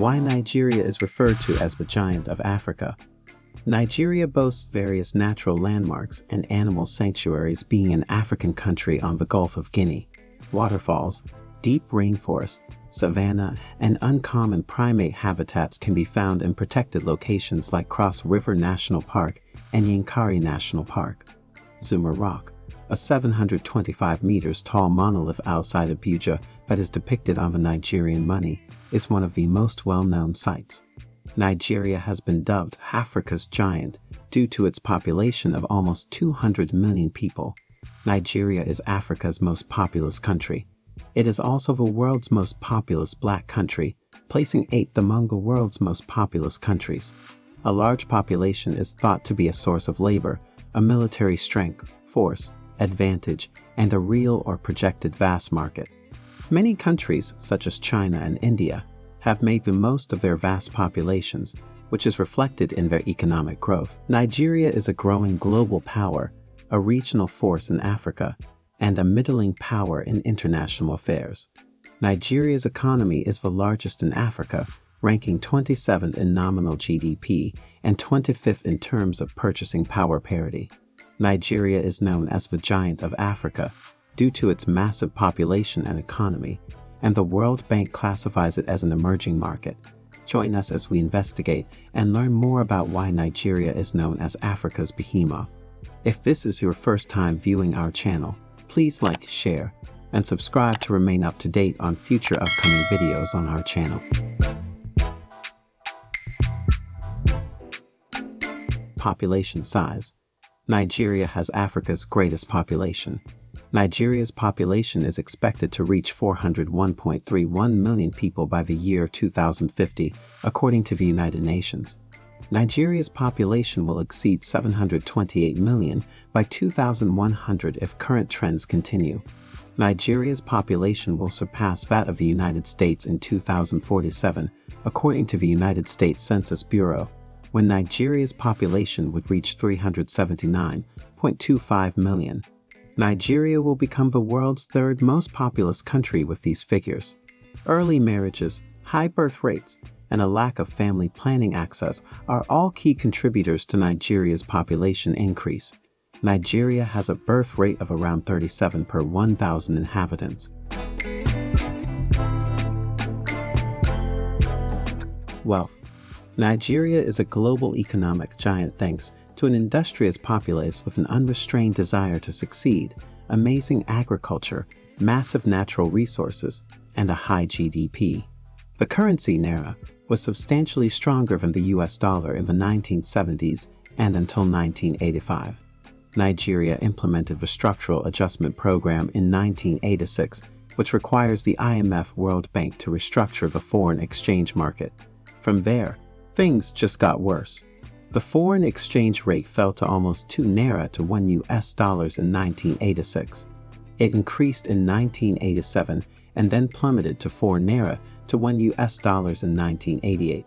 Why Nigeria is referred to as the Giant of Africa. Nigeria boasts various natural landmarks and animal sanctuaries being an African country on the Gulf of Guinea. Waterfalls, deep rainforest, savanna, and uncommon primate habitats can be found in protected locations like Cross River National Park and Yankari National Park. Zuma Rock, a 725 meters tall monolith outside Abuja that is depicted on the Nigerian money, is one of the most well-known sites. Nigeria has been dubbed Africa's giant due to its population of almost 200 million people. Nigeria is Africa's most populous country. It is also the world's most populous black country, placing eighth among the world's most populous countries. A large population is thought to be a source of labor, a military strength, force, advantage, and a real or projected vast market. Many countries, such as China and India, have made the most of their vast populations, which is reflected in their economic growth. Nigeria is a growing global power, a regional force in Africa, and a middling power in international affairs. Nigeria's economy is the largest in Africa, ranking 27th in nominal GDP and 25th in terms of purchasing power parity. Nigeria is known as the Giant of Africa due to its massive population and economy, and the World Bank classifies it as an emerging market. Join us as we investigate and learn more about why Nigeria is known as Africa's behemoth. If this is your first time viewing our channel, please like, share, and subscribe to remain up to date on future upcoming videos on our channel. Population size Nigeria has Africa's greatest population. Nigeria's population is expected to reach 401.31 million people by the year 2050, according to the United Nations. Nigeria's population will exceed 728 million by 2100 if current trends continue. Nigeria's population will surpass that of the United States in 2047, according to the United States Census Bureau, when Nigeria's population would reach 379.25 million. Nigeria will become the world's third most populous country with these figures. Early marriages, high birth rates, and a lack of family planning access are all key contributors to Nigeria's population increase. Nigeria has a birth rate of around 37 per 1,000 inhabitants. Wealth Nigeria is a global economic giant thanks to an industrious populace with an unrestrained desire to succeed, amazing agriculture, massive natural resources, and a high GDP. The currency Naira was substantially stronger than the US dollar in the 1970s and until 1985. Nigeria implemented the Structural Adjustment Program in 1986, which requires the IMF World Bank to restructure the foreign exchange market. From there, things just got worse. The foreign exchange rate fell to almost 2 naira to 1 US dollars in 1986. It increased in 1987 and then plummeted to 4 naira to 1 US dollars in 1988.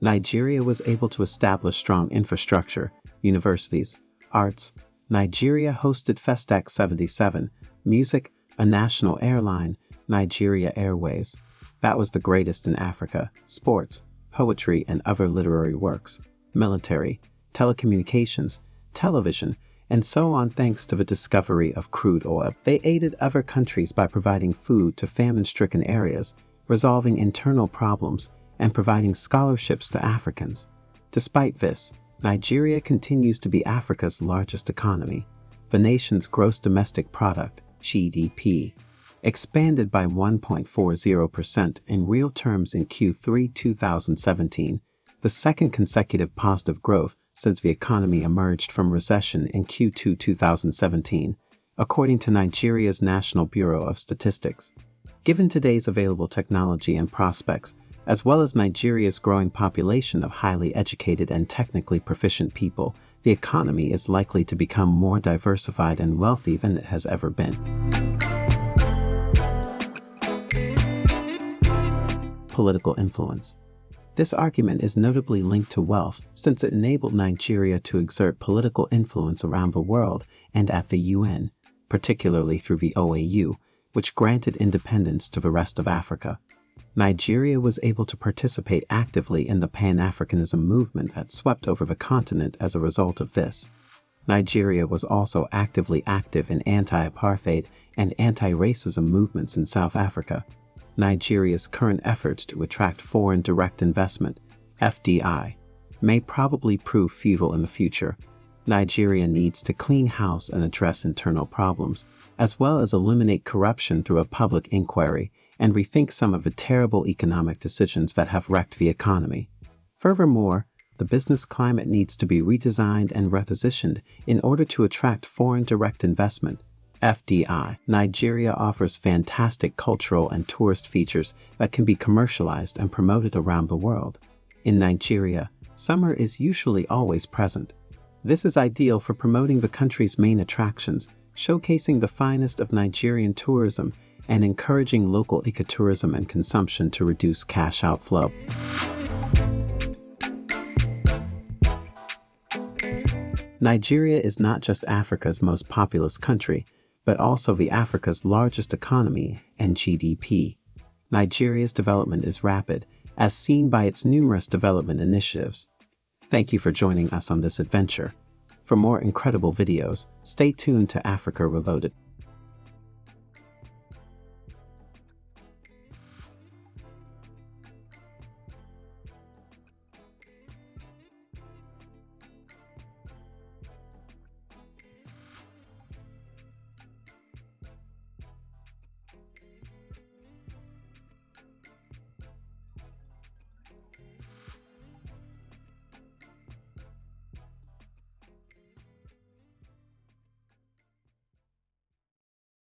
Nigeria was able to establish strong infrastructure, universities, arts. Nigeria hosted Festac 77, music, a national airline, Nigeria Airways. That was the greatest in Africa, sports, poetry, and other literary works military, telecommunications, television, and so on thanks to the discovery of crude oil. They aided other countries by providing food to famine-stricken areas, resolving internal problems, and providing scholarships to Africans. Despite this, Nigeria continues to be Africa's largest economy. The nation's gross domestic product, GDP, expanded by 1.40% in real terms in Q3 2017 the second consecutive positive growth since the economy emerged from recession in Q2 2017, according to Nigeria's National Bureau of Statistics. Given today's available technology and prospects, as well as Nigeria's growing population of highly educated and technically proficient people, the economy is likely to become more diversified and wealthy than it has ever been. Political influence this argument is notably linked to wealth since it enabled Nigeria to exert political influence around the world and at the UN, particularly through the OAU, which granted independence to the rest of Africa. Nigeria was able to participate actively in the Pan-Africanism movement that swept over the continent as a result of this. Nigeria was also actively active in anti-apartheid and anti-racism movements in South Africa. Nigeria's current efforts to attract foreign direct investment, FDI, may probably prove futile in the future. Nigeria needs to clean house and address internal problems, as well as eliminate corruption through a public inquiry and rethink some of the terrible economic decisions that have wrecked the economy. Furthermore, the business climate needs to be redesigned and repositioned in order to attract foreign direct investment. FDI. Nigeria offers fantastic cultural and tourist features that can be commercialized and promoted around the world. In Nigeria, summer is usually always present. This is ideal for promoting the country's main attractions, showcasing the finest of Nigerian tourism, and encouraging local ecotourism and consumption to reduce cash outflow. Nigeria is not just Africa's most populous country, but also the Africa's largest economy and GDP. Nigeria's development is rapid, as seen by its numerous development initiatives. Thank you for joining us on this adventure. For more incredible videos, stay tuned to Africa Reloaded.